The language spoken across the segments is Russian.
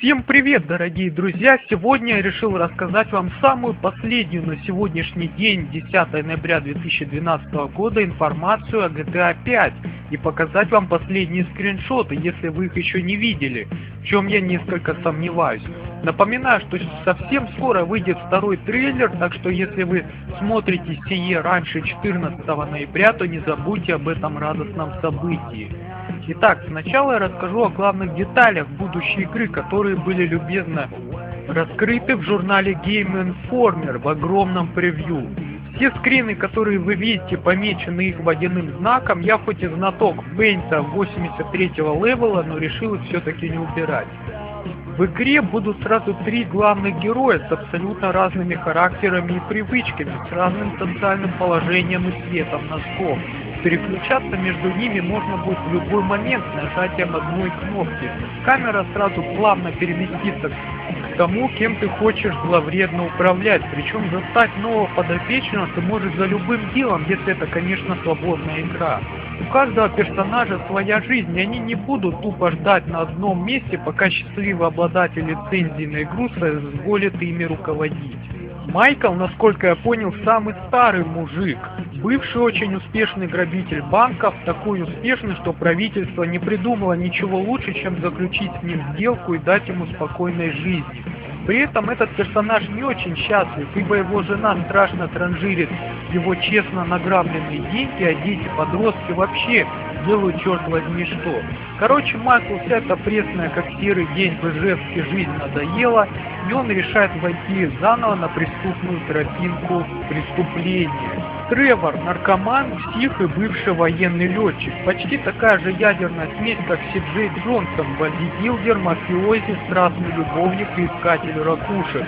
Всем привет, дорогие друзья! Сегодня я решил рассказать вам самую последнюю на сегодняшний день, 10 ноября 2012 года, информацию о GTA 5 и показать вам последние скриншоты, если вы их еще не видели, в чем я несколько сомневаюсь. Напоминаю, что совсем скоро выйдет второй трейлер, так что если вы смотрите сие раньше 14 ноября, то не забудьте об этом радостном событии. Итак, сначала я расскажу о главных деталях будущей игры, которые были любезно раскрыты в журнале Game Informer в огромном превью. Все скрины, которые вы видите, помечены их водяным знаком, я хоть и знаток Пейнта 83 левела, но решил их все-таки не убирать. В игре будут сразу три главных героя с абсолютно разными характерами и привычками, с разным социальным положением и цветом носков. Переключаться между ними можно будет в любой момент нажатием одной кнопки. Камера сразу плавно переместится к тому, кем ты хочешь зловредно управлять. Причем застать нового подопечного ты можешь за любым делом, если это, конечно, свободная игра. У каждого персонажа своя жизнь, и они не будут тупо ждать на одном месте, пока счастливый обладатель лицензии на игру соизволит ими руководить. Майкл, насколько я понял, самый старый мужик, бывший очень успешный грабитель банков, такой успешный, что правительство не придумало ничего лучше, чем заключить с ним сделку и дать ему спокойной жизни. При этом этот персонаж не очень счастлив, ибо его жена страшно транжирит его честно награбленные деньги, а дети-подростки вообще делают черт возьми что. Короче, Майклу вся эта пресная, как серый день в Ижевске жизнь надоела, и он решает войти заново на преступную тропинку преступления. Тревор, наркоман, псих и бывший военный летчик. Почти такая же ядерная смесь, как Сиджей Джонсон, бодибилдер, мафиози, страстный любовник и искатель ракушек.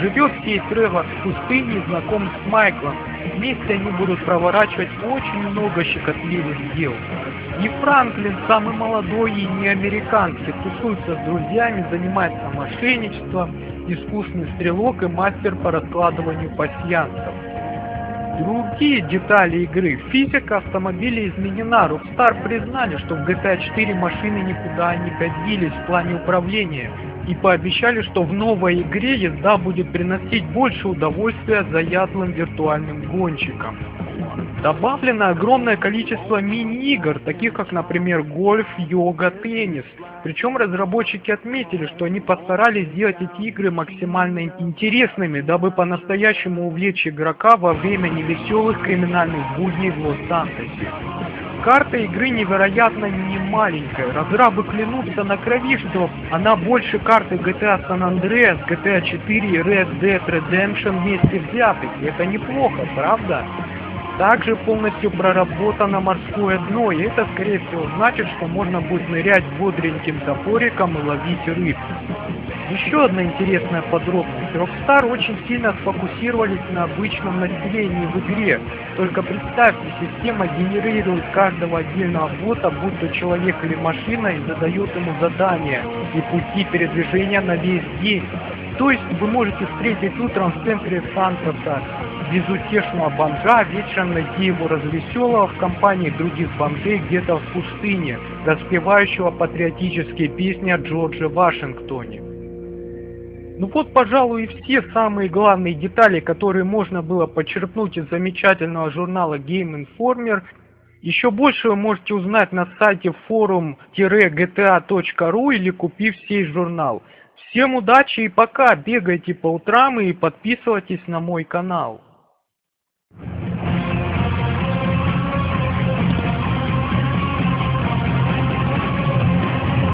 Живет сей Тревор в пустыне и знаком с Майклом. Вместе они будут проворачивать очень много щекотливых дел. И Франклин, самый молодой и не американский, тусуется с друзьями, занимается мошенничеством, искусный стрелок и мастер по раскладыванию пасьянцев. Другие детали игры. Физика автомобиля изменена. Rockstar признали, что в GTA 4 машины никуда не годились в плане управления и пообещали, что в новой игре езда будет приносить больше удовольствия заядлым виртуальным гонщикам. Добавлено огромное количество мини-игр, таких как, например, гольф, йога, теннис. Причем разработчики отметили, что они постарались сделать эти игры максимально интересными, дабы по-настоящему увлечь игрока во время невеселых криминальных будней в Лос-Сантосе. Карта игры невероятно не маленькая. Разрабы клянутся на крови, что она больше карты GTA San Andreas, GTA 4 и Red Dead Redemption вместе взятых. И это неплохо, правда? Также полностью проработано морское дно, и это скорее всего значит, что можно будет нырять бодреньким топориком и ловить рыб. Еще одна интересная подробность. Rockstar очень сильно сфокусировались на обычном населении в игре. Только представьте, система генерирует каждого отдельного бота, будь то человек или машина, и задает ему задания и пути передвижения на весь день. То есть вы можете встретить утром в центре Сантоса безутешного бомжа, вечером найти его развеселого в компании других бомжей где-то в пустыне, распевающего патриотические песни о Джордже Вашингтоне. Ну вот, пожалуй, и все самые главные детали, которые можно было почерпнуть из замечательного журнала Game Informer. Еще больше вы можете узнать на сайте forum-gta.ru или купив сей журнал. Всем удачи и пока, бегайте по утрам и подписывайтесь на мой канал.